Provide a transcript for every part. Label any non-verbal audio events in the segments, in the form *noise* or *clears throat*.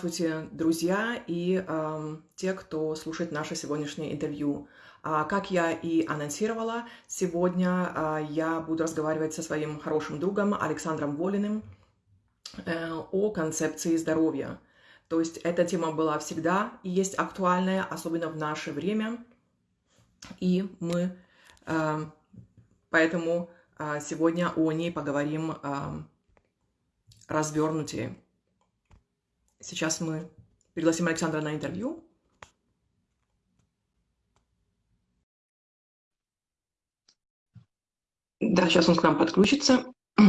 Здравствуйте, друзья и э, те, кто слушает наше сегодняшнее интервью. А, как я и анонсировала, сегодня а, я буду разговаривать со своим хорошим другом Александром Волиным э, о концепции здоровья. То есть эта тема была всегда и есть актуальная, особенно в наше время. И мы э, поэтому э, сегодня о ней поговорим развернутее. Сейчас мы пригласим Александра на интервью. Да, сейчас он к нам подключится. *clears throat*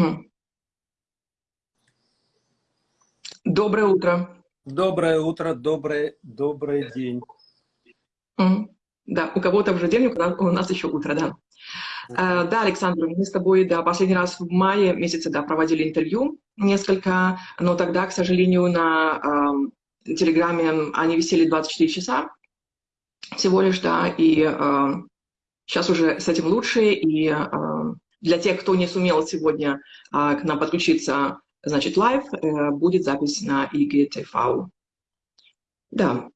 Доброе утро. Доброе утро, добрый, добрый день. Да, у кого-то уже день, у нас еще утро, да. Uh, да, Александр, мы с тобой, да, последний раз в мае месяце, да, проводили интервью несколько, но тогда, к сожалению, на э, Телеграме они висели 24 часа всего лишь, да, и э, сейчас уже с этим лучше, и э, для тех, кто не сумел сегодня э, к нам подключиться, значит, live, э, будет запись на IGTV. Да.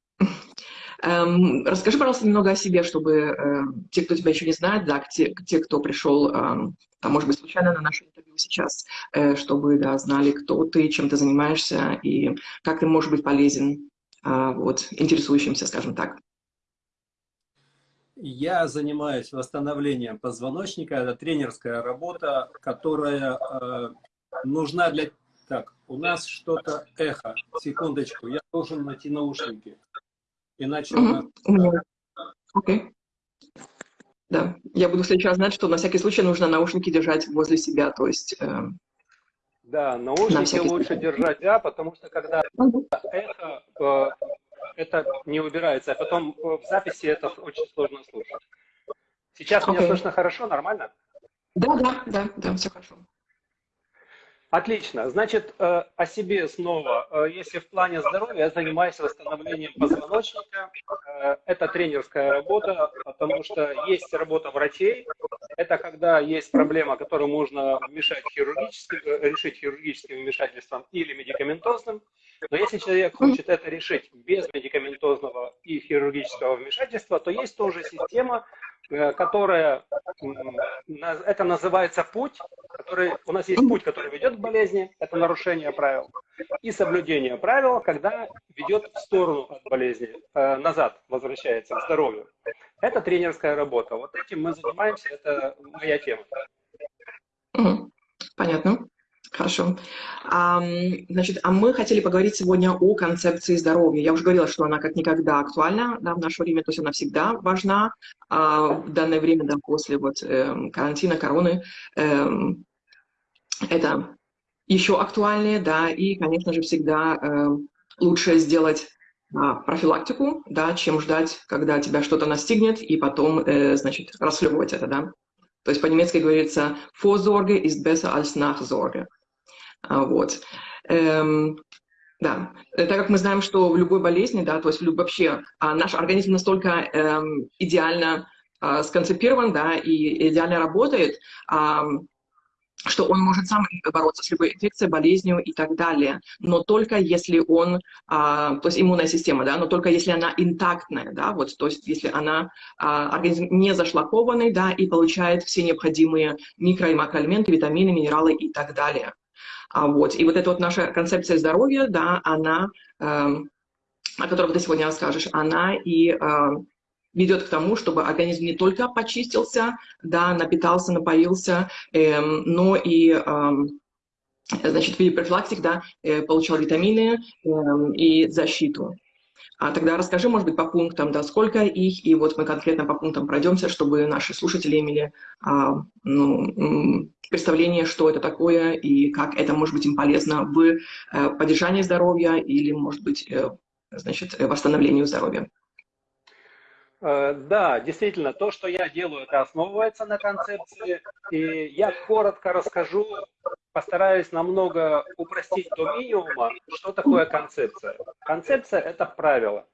Эм, расскажи, пожалуйста, немного о себе, чтобы э, те, кто тебя еще не знает, да, те, те кто пришел, э, а может быть, случайно на наше интервью сейчас, э, чтобы да, знали, кто ты, чем ты занимаешься и как ты можешь быть полезен э, вот, интересующимся, скажем так. Я занимаюсь восстановлением позвоночника. Это тренерская работа, которая э, нужна для... Так, у нас что-то эхо. Секундочку, я должен найти наушники. Иначе mm -hmm. Окей. Okay. Да, я буду в следующий раз знать, что на всякий случай нужно наушники держать возле себя, то есть... Э, да, наушники на лучше случай. держать, да, потому что когда эхо, э, это не убирается, а потом в записи это очень сложно слушать. Сейчас okay. меня слышно хорошо, нормально? Да, да, да, да, все хорошо. Отлично. Значит, э, о себе снова. Э, если в плане здоровья, я занимаюсь восстановлением позвоночника. Э, это тренерская работа, потому что есть работа врачей. Это когда есть проблема, которую можно вмешать хирургически, решить хирургическим вмешательством или медикаментозным. Но если человек хочет это решить без медикаментозного и хирургического вмешательства, то есть тоже система, которая, это называется путь, который, у нас есть путь, который ведет к болезни, это нарушение правил, и соблюдение правил, когда ведет в сторону от болезни, э, назад возвращается к здоровью. Это тренерская работа. Вот этим мы занимаемся, это моя тема. Понятно. Хорошо. А, значит, а мы хотели поговорить сегодня о концепции здоровья. Я уже говорила, что она как никогда актуальна да, в наше время, то есть она всегда важна а в данное время, да, после вот, э, карантина, короны. Э, это еще актуальнее, да, и, конечно же, всегда э, лучше сделать а, профилактику, да, чем ждать, когда тебя что-то настигнет, и потом, э, значит, расхлебывать это, да. То есть по-немецки говорится «Vorsorge ist besser als Nachsorge». А, вот. Эм, да, так как мы знаем, что в любой болезни, да, то есть вообще а, наш организм настолько эм, идеально а, сконцепирован, да, и идеально работает, а, что он может сам бороться с любой инфекцией, болезнью и так далее, но только если он, а, то есть иммунная система, да, но только если она интактная, да, вот, то есть если она, а, организм не зашлакованный, да, и получает все необходимые микро- и макроэлементы, витамины, минералы и так далее. А, вот. И вот эта вот наша концепция здоровья, да, она, э, о которой ты сегодня расскажешь, она и э, ведет к тому, чтобы организм не только почистился, да, напитался, напоился, э, но и э, значит, в виде профилактик, да, э, получал витамины э, и защиту. А тогда расскажи, может быть, по пунктам, да, сколько их, и вот мы конкретно по пунктам пройдемся, чтобы наши слушатели имели а, ну, представление, что это такое и как это может быть им полезно в э, поддержании здоровья или, может быть, э, значит, восстановлению здоровья. Э, да, действительно, то, что я делаю, это основывается на концепции. И я коротко расскажу, постараюсь намного упростить до минимума, что такое концепция. Концепция – это правило.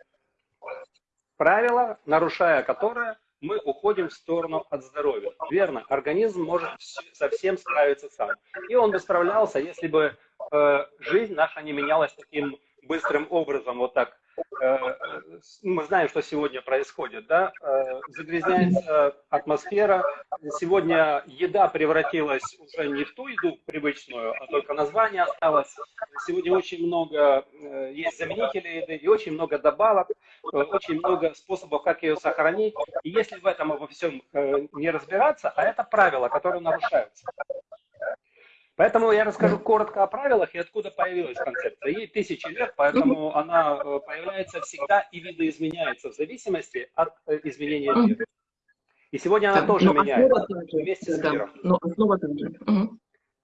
Правило, нарушая которое, мы уходим в сторону от здоровья. Верно, организм может совсем справиться сам. И он бы справлялся, если бы э, жизнь наша не менялась таким быстрым образом вот так мы знаем, что сегодня происходит, да, э, загрязняется атмосфера. Сегодня еда превратилась уже не в ту еду привычную, а только название осталось. Сегодня очень много э, есть заменителей еды и очень много добавок, очень много способов, как ее сохранить. И если в этом во всем не разбираться, а это правила, которые нарушаются. Поэтому я расскажу коротко о правилах и откуда появилась концепция. Ей тысячи лет, поэтому она э, появляется всегда и видоизменяется в зависимости от э, изменения мира. И сегодня она тоже но меняется вместе с миром. Но основа также.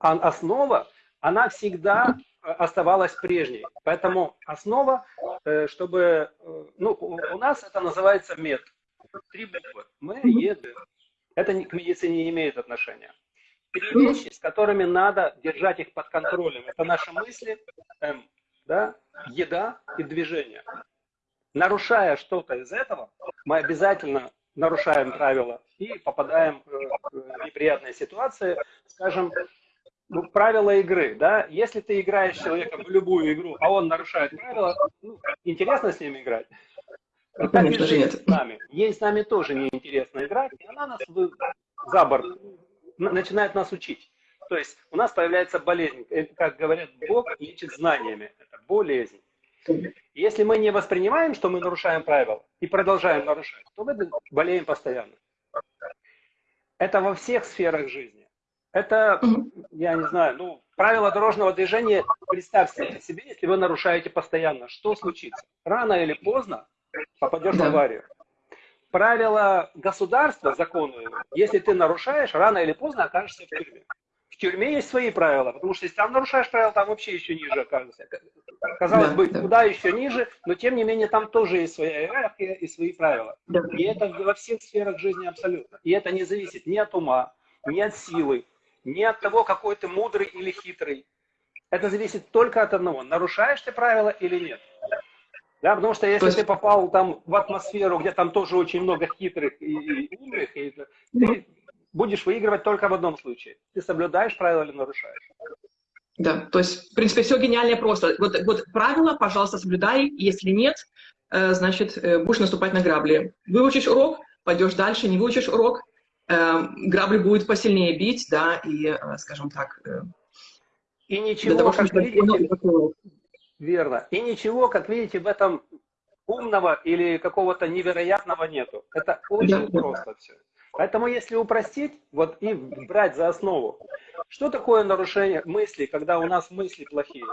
А основа, она всегда э, оставалась прежней. Поэтому основа, чтобы... Ну, у нас это называется мед. Три буквы. Мы, еды. Это к медицине не имеет отношения вещи, с которыми надо держать их под контролем. Это наши мысли, эм, да, еда и движение. Нарушая что-то из этого, мы обязательно нарушаем правила и попадаем в неприятные ситуации. Скажем, ну, правила игры, да, если ты играешь с человеком в любую игру, а он нарушает правила, ну, интересно с ним играть. Ну, конечно нет. С нами. Ей с нами тоже неинтересно играть, и она нас за борт начинает нас учить. То есть у нас появляется болезнь. Э, как говорят, Бог лечит знаниями. Это болезнь. Если мы не воспринимаем, что мы нарушаем правила и продолжаем нарушать, то мы болеем постоянно. Это во всех сферах жизни. Это, я не знаю, ну, правила дорожного движения, представьте себе, если вы нарушаете постоянно, что случится? Рано или поздно попадешь да. в аварию правила государства, законы, если ты нарушаешь, рано или поздно окажешься в тюрьме. В тюрьме есть свои правила, потому что если там нарушаешь правила, там вообще еще ниже окажешься. Казалось да, бы, да. куда еще ниже, но тем не менее там тоже есть своя иерархия и свои правила. Да. И это во всех сферах жизни абсолютно. И это не зависит ни от ума, ни от силы, ни от того, какой ты мудрый или хитрый. Это зависит только от одного, нарушаешь ты правила или нет. Да, потому что если есть... ты попал там в атмосферу, где там тоже очень много хитрых и, и умных, и, ты будешь выигрывать только в одном случае. Ты соблюдаешь правила или нарушаешь. Да, то есть, в принципе, все гениальнее просто. Вот, вот правила, пожалуйста, соблюдай. Если нет, э, значит, э, будешь наступать на грабли. Выучишь урок, пойдешь дальше, не выучишь урок, э, грабли будет посильнее бить, да, и, скажем так... И ничего, того, как видите, Верно. И ничего, как видите, в этом умного или какого-то невероятного нету. Это очень да. просто все. Поэтому если упростить, вот и брать за основу, что такое нарушение мыслей, когда у нас мысли плохие?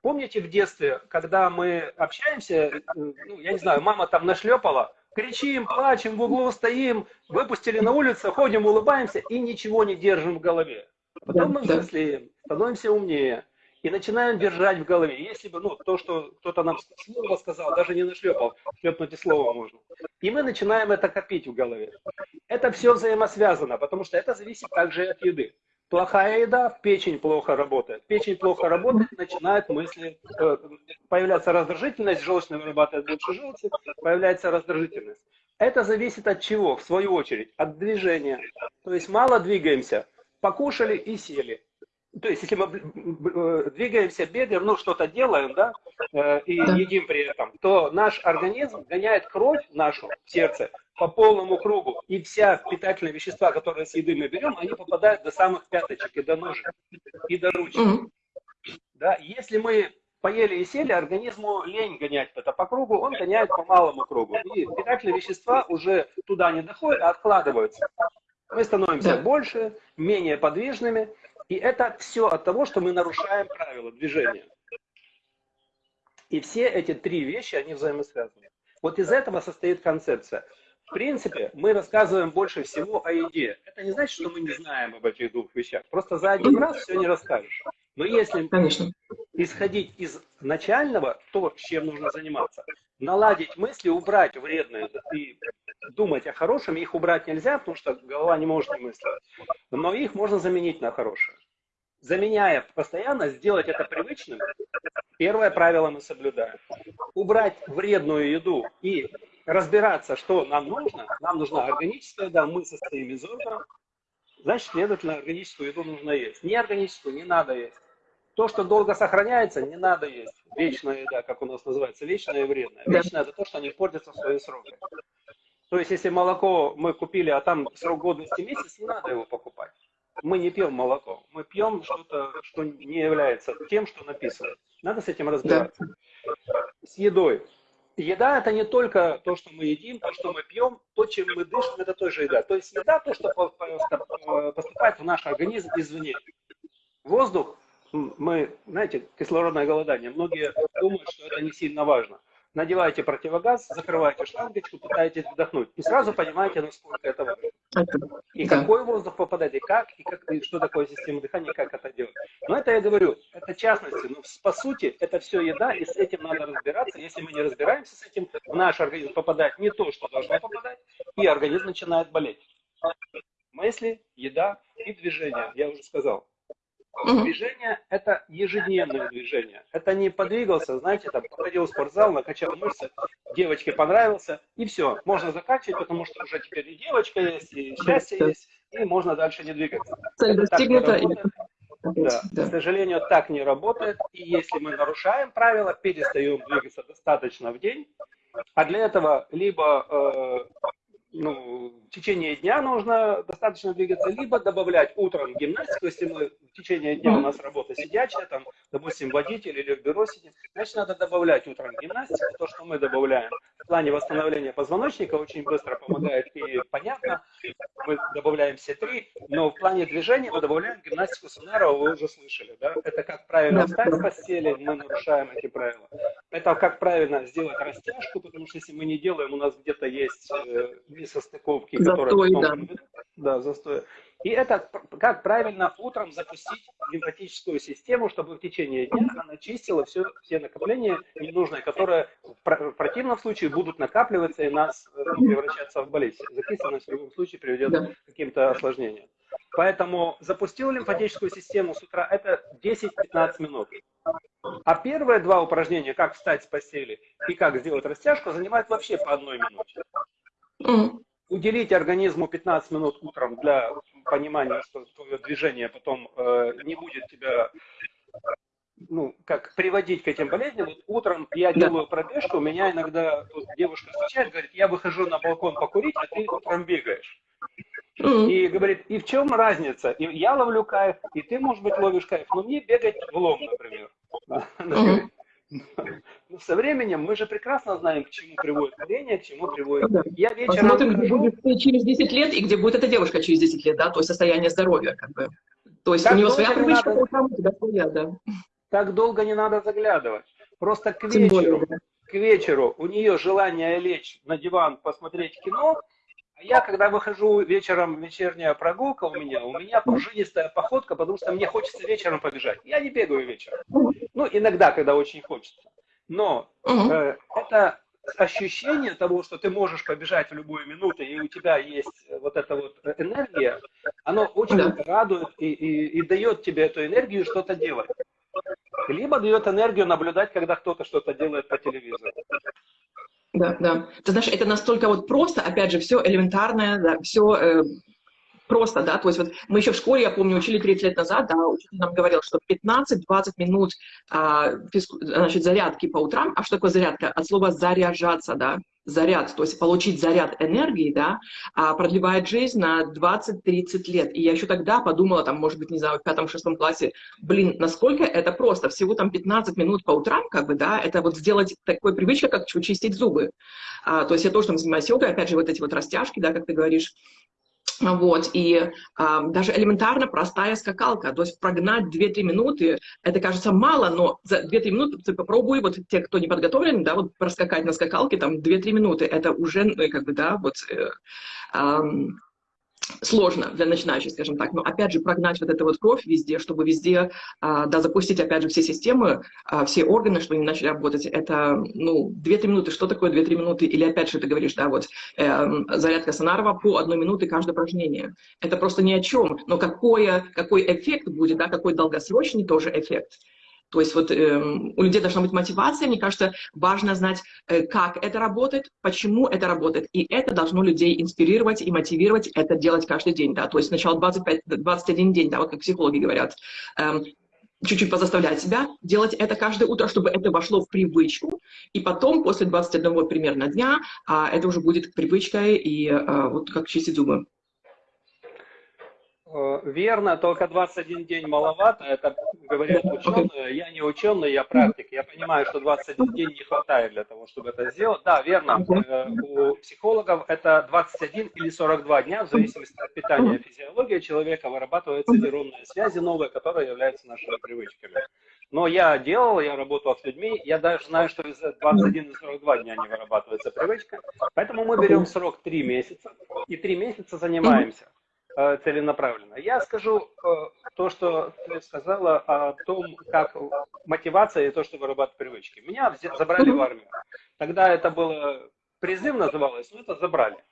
Помните в детстве, когда мы общаемся, ну, я не знаю, мама там нашлепала, кричим, плачем, в углу стоим, выпустили на улицу, ходим, улыбаемся и ничего не держим в голове. Потом мы взрослеем, становимся умнее и начинаем держать в голове. Если бы, ну, то, что кто-то нам слово сказал, даже не нашлепал, шлепнуть и слово можно. И мы начинаем это копить в голове. Это все взаимосвязано, потому что это зависит также от еды. Плохая еда, печень плохо работает. Печень плохо работает, начинает мысли, э, появляется раздражительность, желчная вырабатывает больше желчи, появляется раздражительность. Это зависит от чего? В свою очередь, от движения. То есть мало двигаемся, покушали и сели то есть, если мы э, двигаемся, бегаем, ну, что-то делаем, да, э, и да. едим при этом, то наш организм гоняет кровь нашу в сердце по полному кругу. И вся питательные вещества, которые с еды мы берем, они попадают до самых пяточек и до ножек, и до ручек. Угу. Да, если мы поели и сели, организму лень гонять это по кругу, он гоняет по малому кругу. И питательные вещества уже туда не доходят, а откладываются. Мы становимся да. больше, менее подвижными, и это все от того, что мы нарушаем правила движения. И все эти три вещи, они взаимосвязаны. Вот из этого состоит концепция. В принципе, мы рассказываем больше всего о еде. Это не значит, что мы не знаем об этих двух вещах. Просто за один раз все не расскажешь. Но если Конечно. исходить из начального, то, чем нужно заниматься, наладить мысли, убрать вредные и думать о хорошем, их убрать нельзя, потому что голова не может не мыслить. Но их можно заменить на хорошее заменяя постоянно, сделать это привычным, первое правило мы соблюдаем. Убрать вредную еду и разбираться, что нам нужно. Нам нужна органическая еда, мы состоим из органов. Значит, следовательно, органическую еду нужно есть. Неорганическую не надо есть. То, что долго сохраняется, не надо есть. Вечная еда, как у нас называется, вечная и вредная. Вечная – это то, что не портится в свои сроки. То есть, если молоко мы купили, а там срок годности месяц, не надо его покупать. Мы не пьем молоко, мы пьем что-то, что не является тем, что написано. Надо с этим разбираться. С едой. Еда это не только то, что мы едим, то, что мы пьем, то, чем мы дышим, это тоже еда. То есть еда то, что поступает в наш организм извне. Воздух, мы, знаете, кислородное голодание, многие думают, что это не сильно важно надеваете противогаз, закрываете шлангочку, пытаетесь вдохнуть. И сразу понимаете, насколько это важно. И да. какой воздух попадает, и как, и, как, и что такое система дыхания, как это делать. Но это я говорю, это частности. Но по сути, это все еда, и с этим надо разбираться. Если мы не разбираемся с этим, в наш организм попадает не то, что должно попадать, и организм начинает болеть. Мысли, еда и движение, я уже сказал. Движение – это ежедневное движение. Это не подвигался, знаете, там, походил в спортзал, накачал мышцы, девочке понравился, и все, можно заканчивать, потому что уже теперь и девочка есть, и счастье есть, и можно дальше не двигаться. Цель достигнута. Да. да. К сожалению, так не работает. И если мы нарушаем правила, перестаем двигаться достаточно в день, а для этого либо э, ну, в течение дня нужно достаточно двигаться, либо добавлять утром гимнастику, если мы в течение дня у нас работа сидячая, там, допустим, водитель или в бюро сидим, значит, надо добавлять утром гимнастику, то, что мы добавляем плане восстановления позвоночника, очень быстро помогает и понятно, мы добавляем все три, но в плане движения мы добавляем гимнастику Сонарова, вы уже слышали, да, это как правильно встать с постели, мы нарушаем эти правила, это как правильно сделать растяжку, потому что если мы не делаем, у нас где-то есть э, несостыковки, которые потом... Да. да, застой. И это как правильно утром запустить лимфатическую систему, чтобы в течение дня она чистила все, все накопления ненужные, которые в противном случае будут накапливаться и нас э, ну, превращаться в болезнь. Закисленность в любом случае приведет да. к каким-то осложнениям. Поэтому запустил лимфатическую систему с утра, это 10-15 минут. А первые два упражнения, как встать с постели и как сделать растяжку, занимают вообще по одной минуте. Уделить организму 15 минут утром для понимания, что твое движение потом э, не будет тебя ну, как приводить к этим болезням. Вот утром я делаю пробежку, у меня иногда вот, девушка встречает, говорит, я выхожу на балкон покурить, а ты утром бегаешь. И говорит, и в чем разница? И я ловлю кайф, и ты, может быть, ловишь кайф, но мне бегать в лом, например. Но со временем мы же прекрасно знаем, к чему приводит курение, к чему приводит... Да. Я вечером... Посмотрим, где будет через 10 лет и где будет эта девушка через 10 лет, да, то есть состояние здоровья, как бы. То есть так у нее своя привычка, надо... у тебя своя, да. Так долго не надо заглядывать. Просто к вечеру, более, да. к вечеру у нее желание лечь на диван, посмотреть кино, я, когда выхожу вечером, вечерняя прогулка у меня, у меня пружинистая походка, потому что мне хочется вечером побежать. Я не бегаю вечером. Ну, иногда, когда очень хочется. Но э, это ощущение того, что ты можешь побежать в любую минуту, и у тебя есть вот эта вот энергия, оно очень да. радует и, и, и дает тебе эту энергию что-то делать. Либо дает энергию наблюдать, когда кто-то что-то делает по телевизору. Да, да. Ты знаешь, это настолько вот просто, опять же, все элементарное, да, все э, просто, да, то есть вот мы еще в школе, я помню, учили 30 лет назад, да, учитель нам говорил, что 15-20 минут а, значит, зарядки по утрам, а что такое зарядка? От слова заряжаться, да, заряд, то есть получить заряд энергии, да, а продлевает жизнь на 20-30 лет. И я еще тогда подумала, там, может быть, не знаю, в пятом-шестом классе, блин, насколько это просто, всего там 15 минут по утрам, как бы, да, это вот сделать такой привычкой, как чистить зубы. А, то есть я тоже там занимаюсь йогой, опять же, вот эти вот растяжки, да, как ты говоришь, вот, и э, даже элементарно простая скакалка, то есть прогнать 2-3 минуты, это кажется мало, но за 2-3 минуты ты попробуй, вот те, кто не подготовлен, да, вот проскакать на скакалке, там 2-3 минуты, это уже, ну, как бы, да, вот... Э, э, сложно для начинающих, скажем так. Но опять же прогнать вот эту вот кровь везде, чтобы везде, а, да, запустить опять же все системы, а, все органы, чтобы они начали работать, это, ну, 2-3 минуты. Что такое 2-3 минуты? Или опять же ты говоришь, да, вот э, зарядка Сонарова по одной минуты каждое упражнение. Это просто ни о чем. Но какое, какой эффект будет, да, какой долгосрочный тоже эффект. То есть вот э, у людей должна быть мотивация, мне кажется, важно знать, э, как это работает, почему это работает, и это должно людей инспирировать и мотивировать это делать каждый день, да, то есть сначала 25, 21 день, да, вот как психологи говорят, э, чуть-чуть позаставлять себя делать это каждое утро, чтобы это вошло в привычку, и потом, после 21 примерно дня, а, это уже будет привычкой, и а, вот как чистить зубы. Э, верно, только 21 день маловато, это говорят ученые. Я не ученый, я практик. Я понимаю, что 21 день не хватает для того, чтобы это сделать. Да, верно, э, у психологов это 21 или 42 дня, в зависимости от питания физиологии человека, вырабатываются нейронные связи новые, которые являются нашими привычками. Но я делал, я работал с людьми, я даже знаю, что из 21 и 42 дня не вырабатывается привычка. Поэтому мы берем срок 3 месяца и 3 месяца занимаемся. Э, целенаправленно. Я скажу э, то, что ты сказала о том, как мотивация и то, что вырабатывать привычки. Меня забрали в армию. Тогда это было призыв называлось, но это забрали.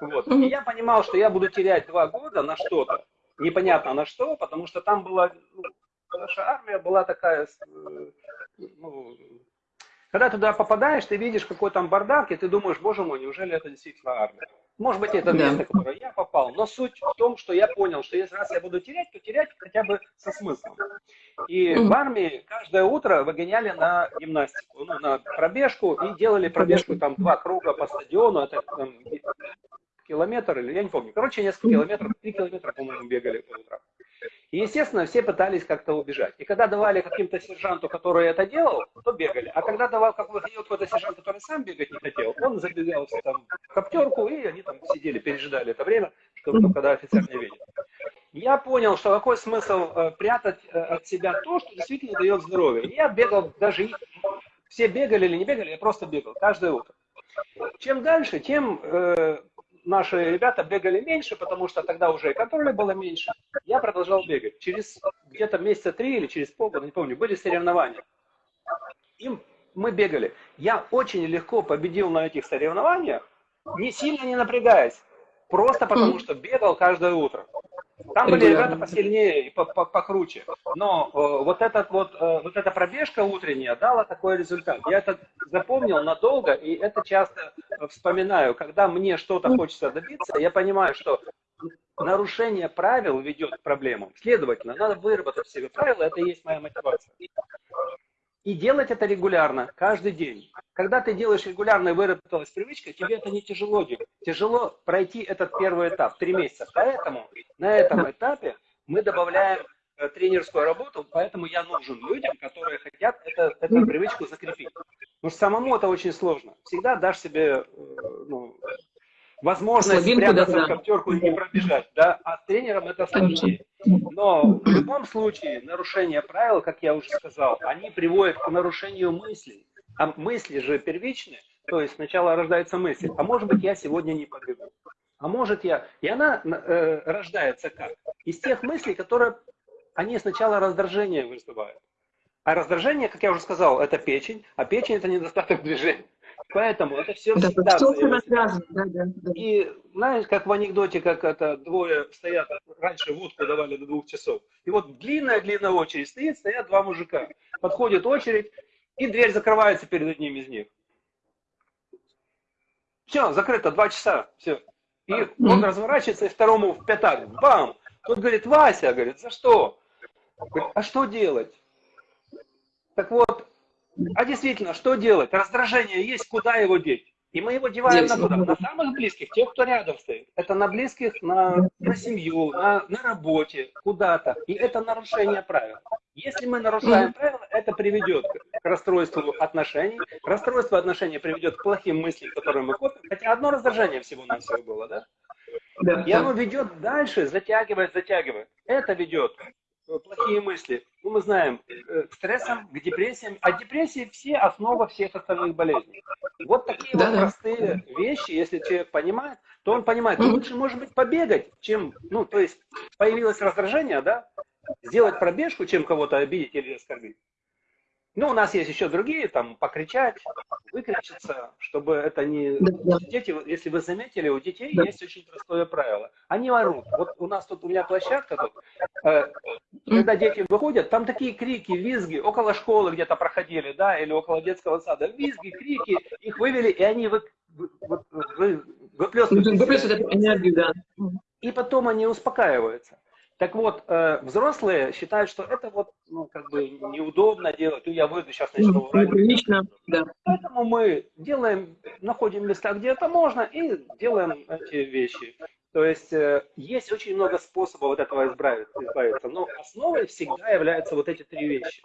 Вот. И я понимал, что я буду терять два года на что-то, непонятно на что, потому что там была, ну, наша армия была такая, э, ну, когда туда попадаешь, ты видишь какой там бардак, и ты думаешь, боже мой, неужели это действительно армия? Может быть, это место, в которое я попал, но суть в том, что я понял, что если раз я буду терять, то терять хотя бы со смыслом. И в армии каждое утро выгоняли на гимнастику, ну, на пробежку, и делали пробежку там два круга по стадиону, это там, километр, или я не помню, короче, несколько километров, три километра, по-моему, бегали по утрам. И, естественно, все пытались как-то убежать. И когда давали каким-то сержанту, который это делал, то бегали. А когда давал какой-то сержант, который сам бегать не хотел, он забегал там, в коптерку, и они там сидели, пережидали это время, чтобы, когда офицер не видит. Я понял, что какой смысл э, прятать э, от себя то, что действительно дает здоровье. Я бегал, даже все бегали или не бегали, я просто бегал каждое утро. Чем дальше, тем э, наши ребята бегали меньше, потому что тогда уже и контроля было меньше. Я продолжал бегать. Через где-то месяца три или через полгода, не помню, были соревнования. Им мы бегали. Я очень легко победил на этих соревнованиях, не сильно не напрягаясь. Просто потому, что бегал каждое утро. Там были ребята посильнее и покруче. Но э, вот, этот вот, э, вот эта пробежка утренняя дала такой результат. Я это запомнил надолго, и это часто вспоминаю. Когда мне что-то хочется добиться, я понимаю, что нарушение правил ведет к проблемам. Следовательно, надо выработать себе правила, это и есть моя мотивация. И делать это регулярно, каждый день. Когда ты делаешь регулярно и выработалась привычка, тебе это не тяжело делать. Тяжело пройти этот первый этап, три месяца. Поэтому на этом этапе мы добавляем э, тренерскую работу, поэтому я нужен людям, которые хотят это, эту привычку закрепить. Потому что самому это очень сложно. Всегда дашь себе э, ну, возможность Слабинку, спрятаться да, в коптерку и не пробежать. Да? А с тренером это сложнее. Но в любом случае нарушение правил, как я уже сказал, они приводят к нарушению мыслей. А мысли же первичны, то есть сначала рождается мысль, а может быть я сегодня не побегу. А может я... И она э, рождается как? Из тех мыслей, которые они сначала раздражение вызывают. А раздражение, как я уже сказал, это печень, а печень это недостаток движения. Поэтому это все да, всегда все связано. Да, да, да. И знаешь, как в анекдоте, как это двое стоят, раньше водку давали до двух часов. И вот длинная-длинная очередь стоит, стоят два мужика. Подходит очередь, и дверь закрывается перед одним из них. Все, закрыто, два часа, все. И он разворачивается и второму в пятак, бам! Тот говорит, Вася, говорит, за что? Говорит, а что делать? Так вот, а действительно, что делать? Раздражение есть, куда его деть? И мы его деваем на куда? На самых близких, тех, кто рядом стоит. Это на близких, на, на семью, на, на работе, куда-то. И это нарушение правил. Если мы нарушаем правила, это приведет к расстройству отношений. Расстройство отношений приведет к плохим мыслям, которые мы копим. Хотя одно раздражение всего на всего было, да? И оно ведет дальше, затягивает, затягивает. Это ведет плохие мысли. Ну, мы знаем, э, к стрессам, к депрессиям. А депрессии все основа всех остальных болезней. Вот такие да, вот да. простые вещи, если человек понимает, то он понимает, ну, лучше, может быть, побегать, чем, ну, то есть, появилось раздражение, да, сделать пробежку, чем кого-то обидеть или оскорбить. Ну, у нас есть еще другие, там, покричать, выкричиться, чтобы это не... Да, Дети, если вы заметили, у детей да. есть очень простое правило. Они орут. Вот у нас тут, у меня площадка тут, э, когда дети выходят, там такие крики, визги, около школы где-то проходили, да, или около детского сада, визги, крики, их вывели, и они вы, вы, вы, вы, выплескивают. Выплескивают энергию, да. И потом они успокаиваются. Так вот, э, взрослые считают, что это вот, ну, как бы неудобно делать. Ну, я выйду, сейчас начну врать. Неприлично, да. Поэтому мы делаем, находим места, где это можно, и делаем эти вещи. То есть э, есть очень много способов от этого избавиться, но основой всегда являются вот эти три вещи.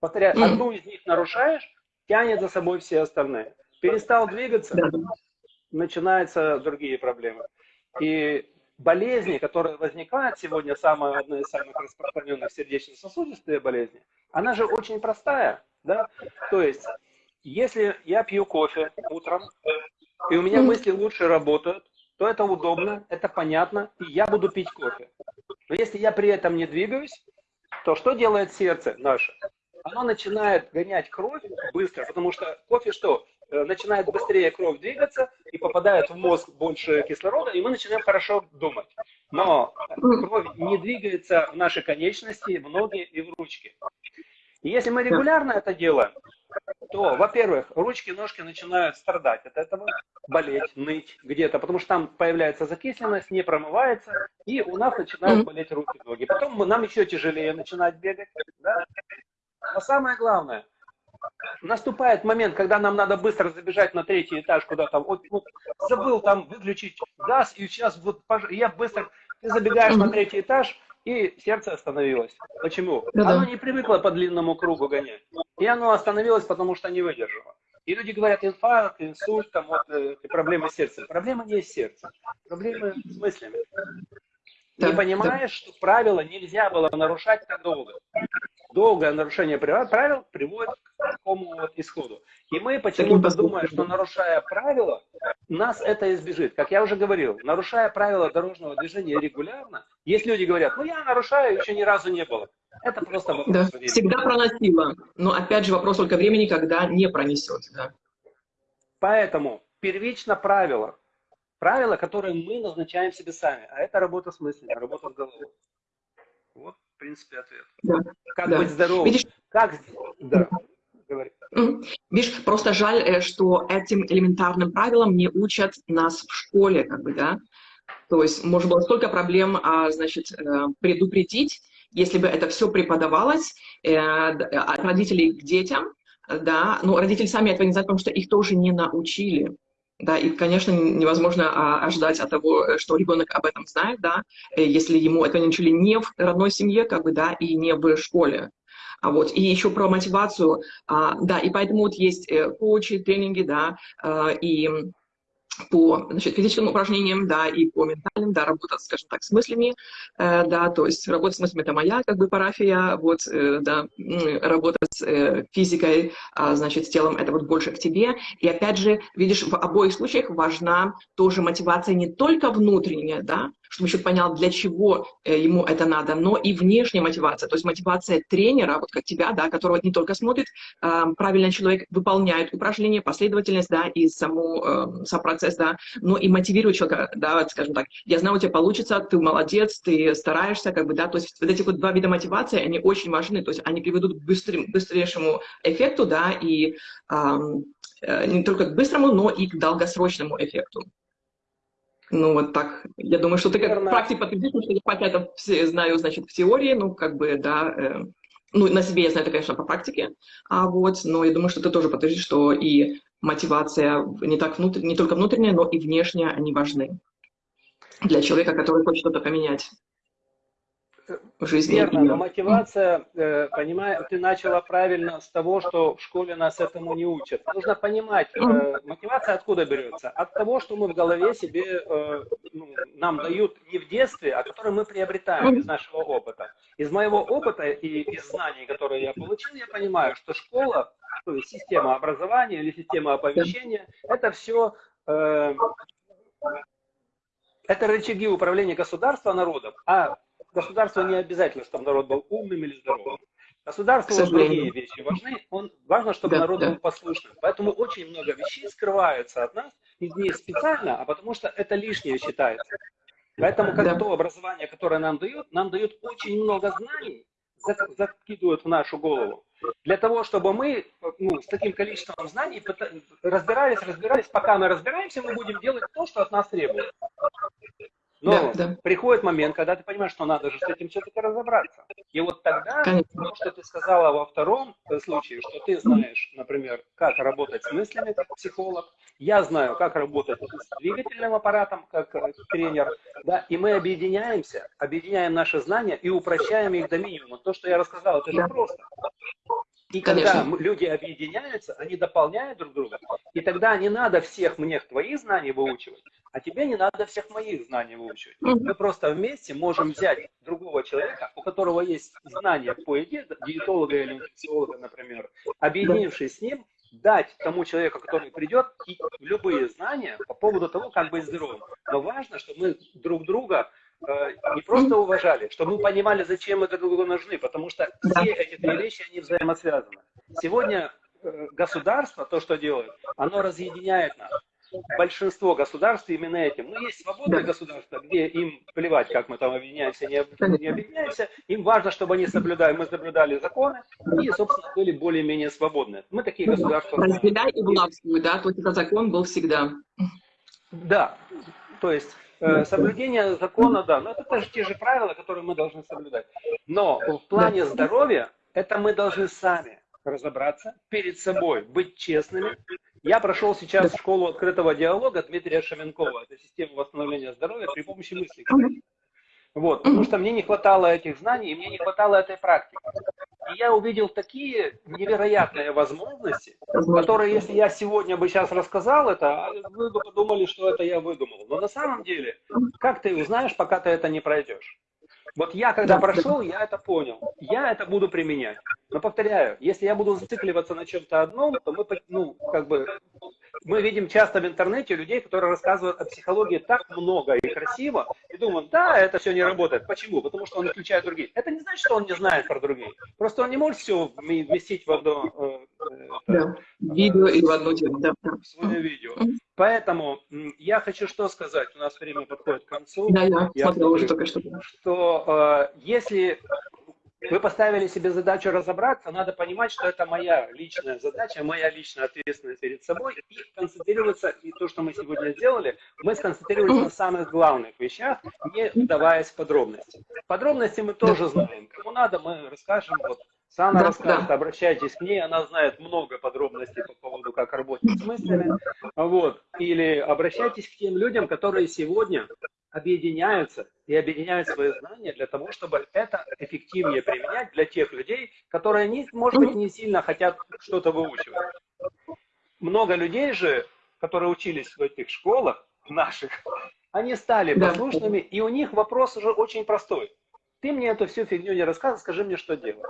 Повторяю, mm. одну из них нарушаешь, тянет за собой все остальные. Перестал двигаться, начинаются другие проблемы. И болезни, которые возникают сегодня, самая, одна из самых распространенных сердечно-сосудистые болезни, она же очень простая. Да? То есть, если я пью кофе утром, и у меня мысли лучше работают, то это удобно, это понятно, и я буду пить кофе. Но если я при этом не двигаюсь, то что делает сердце наше? Оно начинает гонять кровь быстро, потому что кофе что? Э, начинает быстрее кровь двигаться и попадает в мозг больше кислорода, и мы начинаем хорошо думать. Но кровь не двигается в наши конечности, в ноги и в ручки. И если мы регулярно это делаем, то, во-первых, ручки, ножки начинают страдать от этого, болеть, ныть где-то, потому что там появляется закисленность, не промывается, и у нас начинают болеть руки, ноги. Потом нам еще тяжелее начинать бегать. Да? Но самое главное – наступает момент, когда нам надо быстро забежать на третий этаж куда-то. Вот, вот забыл там выключить газ, и сейчас вот я быстро... Ты забегаешь на третий этаж, и сердце остановилось. Почему? Да -да. Оно не привыкло по длинному кругу гонять. И оно остановилось, потому что не выдержало. И люди говорят, инфаркт, инсульт, там вот э, проблемы с сердцем. Проблема не с сердцем, проблемы с мыслями. Да, не понимаешь, да. что правила нельзя было нарушать так долго долгое нарушение правил приводит к такому вот исходу. И мы почему-то думаем, что нарушая правила, нас это избежит. Как я уже говорил, нарушая правила дорожного движения регулярно, есть люди говорят, ну я нарушаю, еще ни разу не было. Это просто вопрос да, времени. Всегда проносило. Но опять же вопрос только времени, когда не пронесет. Да. Поэтому первично правило. Правила, которые мы назначаем себе сами. А это работа с мыслями, работа с головой. Вот принципе, ответ. Да. Как да. быть здоровым? Видишь, как... Да. Говори. Видишь, просто жаль, э, что этим элементарным правилам не учат нас в школе, как бы, да. То есть можно было столько проблем, а, значит, э, предупредить, если бы это все преподавалось э, от родителей к детям, да, но родители сами этого не знают, потому что их тоже не научили. Да, и, конечно, невозможно а, ожидать от того, что ребенок об этом знает, да, э, если ему это не учили не в родной семье, как бы, да, и не в школе. А вот, и еще про мотивацию, а, да, и поэтому вот есть э, коучи, тренинги, да, и по значит, физическим упражнениям, да, и по ментальным, да, работать, скажем так, с мыслями, э, да, то есть работать с мыслями – это моя, как бы, парафия, вот, э, да, работать с э, физикой, а, значит, с телом – это вот больше к тебе. И опять же, видишь, в обоих случаях важна тоже мотивация не только внутренняя, да, чтобы еще понял, для чего э, ему это надо, но и внешняя мотивация, то есть мотивация тренера, вот как тебя, да, которого не только смотрит, правильно человек выполняет упражнения, последовательность, да, и саму, э, сам процесс, да, но и мотивирует человека, да, скажем так, я знаю, у тебя получится, ты молодец, ты стараешься, как бы, да, то есть вот эти вот два вида мотивации, они очень важны, то есть они приведут к быстрым, быстрейшему эффекту, да, и э, не только к быстрому, но и к долгосрочному эффекту. Ну, вот так. Я думаю, что ты как практик подтвердишь, что я пока это все знаю, значит, в теории, ну, как бы, да, э, ну, на себе я знаю это, конечно, по практике, а вот, но я думаю, что ты тоже подтвердишь, что и мотивация не, так внутр... не только внутренняя, но и внешняя, они важны для человека, который хочет что-то поменять жизни. Верно, но мотивация, э, понимаю, ты начала правильно с того, что в школе нас этому не учат. Нужно понимать, э, мотивация откуда берется? От того, что мы в голове себе, э, ну, нам дают не в детстве, а который мы приобретаем из нашего опыта. Из моего опыта и из знаний, которые я получил, я понимаю, что школа, то есть система образования или система оповещения, это все это рычаги управления государства народом, а государству не обязательно, чтобы народ был умным или здоровым. Государству другие вещи важны. Он, важно, чтобы да, народ да. был послушным. Поэтому очень много вещей скрываются от нас не специально, а потому что это лишнее считается. Поэтому как да. то образование, которое нам дают, нам дают очень много знаний, закидывают в нашу голову. Для того, чтобы мы ну, с таким количеством знаний разбирались, разбирались, пока мы разбираемся, мы будем делать то, что от нас требуют. Но да, да. приходит момент, когда ты понимаешь, что надо же с этим все-таки разобраться. И вот тогда, Конечно. то, что ты сказала во втором случае, что ты знаешь, например, как работать с мыслями, как психолог, я знаю, как работать с двигательным аппаратом, как э, тренер, да, и мы объединяемся, объединяем наши знания и упрощаем их до минимума. То, что я рассказал, это же просто. И когда Конечно. люди объединяются, они дополняют друг друга, и тогда не надо всех мне твои знания выучивать, а тебе не надо всех моих знаний выучивать. Мы просто вместе можем взять другого человека, у которого есть знания по еде, диетолога или инфекциолога, например, объединившись с ним, дать тому человеку, который придет, любые знания по поводу того, как быть здоровым. Но важно, чтобы мы друг друга не просто уважали, чтобы мы понимали, зачем мы друг другу нужны, потому что все эти две вещи, они взаимосвязаны. Сегодня э, государство, то, что делает, оно разъединяет нас. Большинство государств именно этим. Ну, есть свободные да. государства, где им плевать, как мы там объединяемся, не, не объединяемся. Им важно, чтобы они соблюдали, мы соблюдали законы и, собственно, были более-менее свободны. Мы такие государства... Разделяй и властвуй, да? Только закон был всегда. Да, то есть Э, соблюдение закона, да, но это же те же правила, которые мы должны соблюдать. Но в плане здоровья это мы должны сами разобраться перед собой, быть честными. Я прошел сейчас школу открытого диалога Дмитрия Шаменкова. Это система восстановления здоровья при помощи мыслей. Вот, потому что мне не хватало этих знаний, и мне не хватало этой практики. И я увидел такие невероятные возможности, которые, если я сегодня бы сейчас рассказал это, вы бы подумали, что это я выдумал. Но на самом деле, как ты узнаешь, пока ты это не пройдешь? Вот я, когда прошел, я это понял. Я это буду применять. Но повторяю, если я буду зацикливаться на чем-то одном, то мы, ну, как бы, мы видим часто в интернете людей, которые рассказывают о психологии так много и красиво, и думают, да, это все не работает. Почему? Потому что он исключает другие. Это не значит, что он не знает про другие. Просто он не может все вместить в одно э, э да. видео и в одно. Да. Свое видео. Поэтому я хочу что сказать, у нас время подходит к концу. Да, я, я смотрел уже только что. Что э, если вы поставили себе задачу разобраться, надо понимать, что это моя личная задача, моя личная ответственность перед собой, и концентрироваться, и то, что мы сегодня сделали, мы сконцентрировались на самых главных вещах, не вдаваясь в подробности. Подробности мы тоже знаем. Кому надо, мы расскажем. Вот Сана да, расскажет, да. обращайтесь к ней, она знает много подробностей по поводу, как работать с мыслями. Вот. Или обращайтесь к тем людям, которые сегодня объединяются и объединяют свои знания для того, чтобы это эффективнее применять для тех людей, которые, не, может быть, не сильно хотят что-то выучивать. Много людей же, которые учились в этих школах наших, они стали послушными, и у них вопрос уже очень простой. Ты мне эту всю фигню не рассказывай, скажи мне, что делать.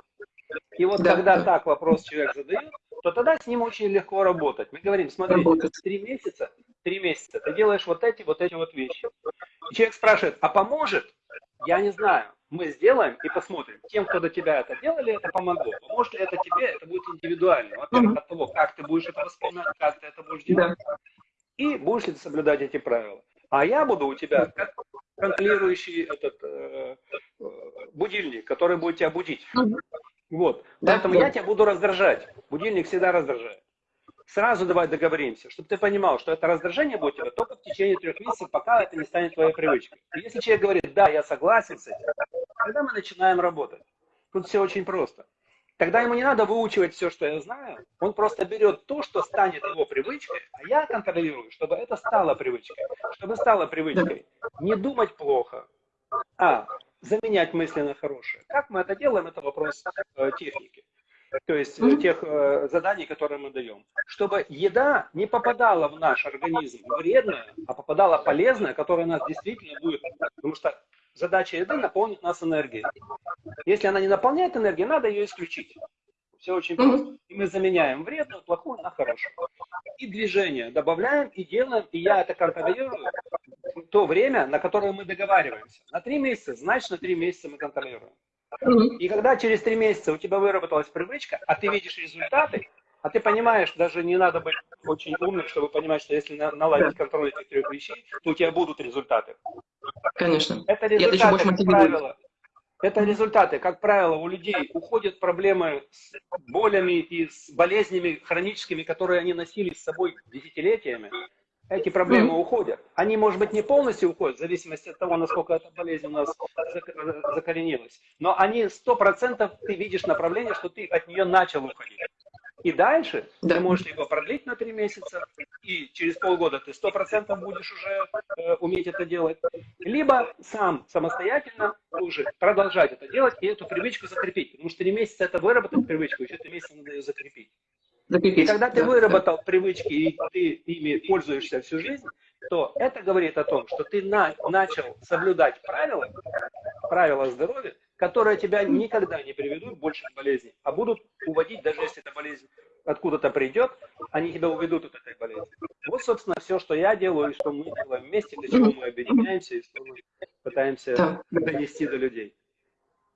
И вот да, когда да. так вопрос человек задает, то тогда с ним очень легко работать. Мы говорим, смотри, три месяца, три месяца ты делаешь вот эти, вот эти вот вещи. И человек спрашивает, а поможет? Я не знаю. Мы сделаем и посмотрим. Тем, кто до тебя это делали, это помогло. Поможет ли это тебе, это будет индивидуально. Во-первых, от того, как ты будешь это воспринимать, как ты это будешь делать. И будешь ли ты соблюдать эти правила. А я буду у тебя как контролирующий этот э будильник, который будет тебя будить. Вот. Да, Поэтому да. я тебя буду раздражать. Будильник всегда раздражает. Сразу давай договоримся, чтобы ты понимал, что это раздражение будет тебя только в течение трех месяцев, пока это не станет твоей привычкой. И если человек говорит, да, я согласен с этим, тогда мы начинаем работать. Тут все очень просто. Тогда ему не надо выучивать все, что я знаю. Он просто берет то, что станет его привычкой, а я контролирую, чтобы это стало привычкой. Чтобы стало привычкой не думать плохо, а заменять мысли на хорошие. Как мы это делаем, это вопрос э, техники. То есть mm -hmm. тех э, заданий, которые мы даем. Чтобы еда не попадала в наш организм вредная, а попадала полезная, которая нас действительно будет. Потому что задача еды наполнить нас энергией. Если она не наполняет энергией, надо ее исключить. Все очень просто. И мы заменяем вредную, плохую на хорошую. И движение добавляем и делаем, и я это контролирую то время, на которое мы договариваемся. На три месяца, значит, на три месяца мы контролируем. И когда через три месяца у тебя выработалась привычка, а ты видишь результаты, а ты понимаешь, даже не надо быть очень умным, чтобы понимать, что если наладить контроль этих трех вещей, то у тебя будут результаты. Конечно. Это результаты, как правило, это результаты. Как правило, у людей уходят проблемы с болями и с болезнями хроническими, которые они носили с собой десятилетиями. эти проблемы уходят. Они, может быть, не полностью уходят, в зависимости от того, насколько эта болезнь у нас закоренилась, но они сто процентов ты видишь направление, что ты от нее начал уходить. И дальше да. ты можешь его продлить на три месяца, и через полгода ты сто процентов будешь уже э, уметь это делать. Либо сам самостоятельно уже продолжать это делать и эту привычку закрепить. Потому что три месяца это выработать привычку, еще три месяца надо ее закрепить. закрепить. И когда ты да, выработал да. привычки и ты ими пользуешься всю жизнь, то это говорит о том, что ты на, начал соблюдать правила, правила здоровья, которые тебя никогда не приведут больше к болезни, а будут уводить, даже если эта болезнь откуда-то придет, они тебя уведут от этой болезни. Вот, собственно, все, что я делаю и что мы делаем вместе, для чего мы объединяемся и что мы пытаемся донести до людей.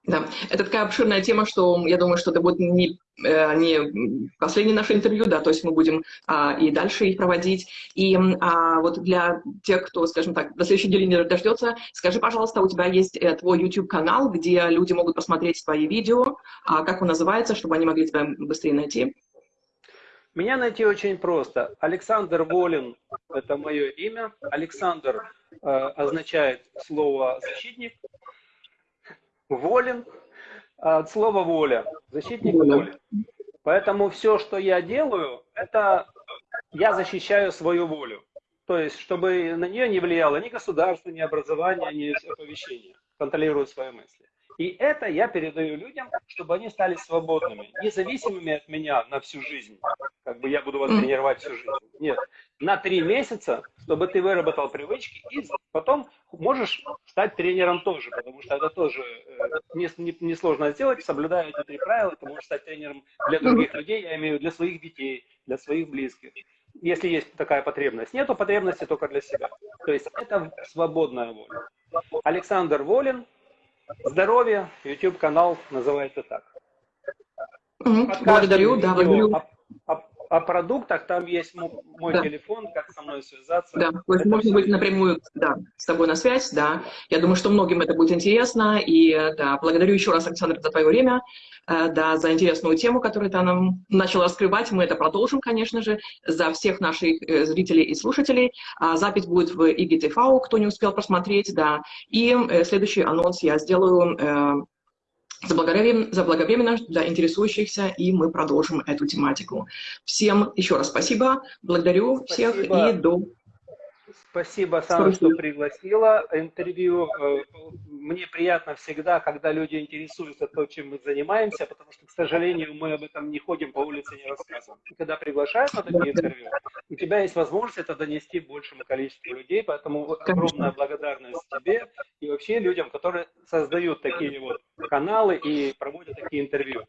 Да, это такая обширная тема, что я думаю, что это будет не, э, не последнее наше интервью, да, то есть мы будем а, и дальше их проводить. И а, вот для тех, кто, скажем так, до следующей недели не дождется, скажи, пожалуйста, у тебя есть э, твой YouTube-канал, где люди могут посмотреть твои видео, а, как он называется, чтобы они могли тебя быстрее найти? Меня найти очень просто. Александр Волин – это мое имя. Александр э, означает слово «защитник», волен от слова воля, защитник воли. Поэтому все, что я делаю, это я защищаю свою волю. То есть, чтобы на нее не влияло ни государство, ни образование, ни оповещение. Контролирую свои мысли. И это я передаю людям, чтобы они стали свободными, независимыми от меня на всю жизнь. Как бы я буду вас тренировать всю жизнь. Нет. На три месяца, чтобы ты выработал привычки, и потом можешь стать тренером тоже, потому что это тоже э, несложно не, не сделать, соблюдая эти три правила, ты можешь стать тренером для других людей, я имею в виду для своих детей, для своих близких. Если есть такая потребность. Нету потребности только для себя. То есть это свободная воля. Александр Волин, Здоровье, YouTube канал называется так. Благодарю, да, благодарю. О, продуктах, там есть мой да. телефон, как со мной связаться. Да, то есть можно быть напрямую да, с тобой на связь, да. Я думаю, что многим это будет интересно, и да, благодарю еще раз, Александр, за твое время, э, да, за интересную тему, которую ты нам начал раскрывать. Мы это продолжим, конечно же, за всех наших э, зрителей и слушателей. А запись будет в IGTV, кто не успел просмотреть, да. И э, следующий анонс я сделаю заблаговременно, заблаговременно для интересующихся, и мы продолжим эту тематику. Всем еще раз спасибо, благодарю спасибо. всех и до Спасибо, Сана, что пригласила. Интервью. Э, мне приятно всегда, когда люди интересуются то, чем мы занимаемся, потому что, к сожалению, мы об этом не ходим по улице, не рассказываем. И когда приглашают на такие интервью, у тебя есть возможность это донести большему количеству людей, поэтому огромная благодарность тебе и вообще людям, которые создают такие вот каналы и проводят такие интервью.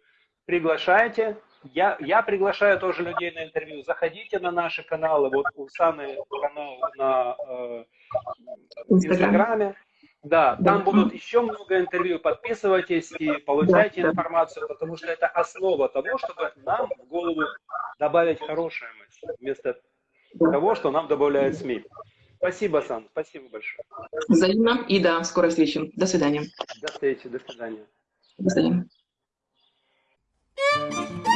Приглашайте, я, я приглашаю тоже людей на интервью. Заходите на наши каналы. Вот у Саны канал на э, Инстаграме. Да, там будут еще много интервью. Подписывайтесь и получайте информацию, потому что это основа того, чтобы нам в голову добавить хорошие мысли, вместо того, что нам добавляют СМИ. Спасибо, Сан, спасибо большое. Взаимно и до скорой встречи. До свидания. До встречи, до свидания. До свидания. Música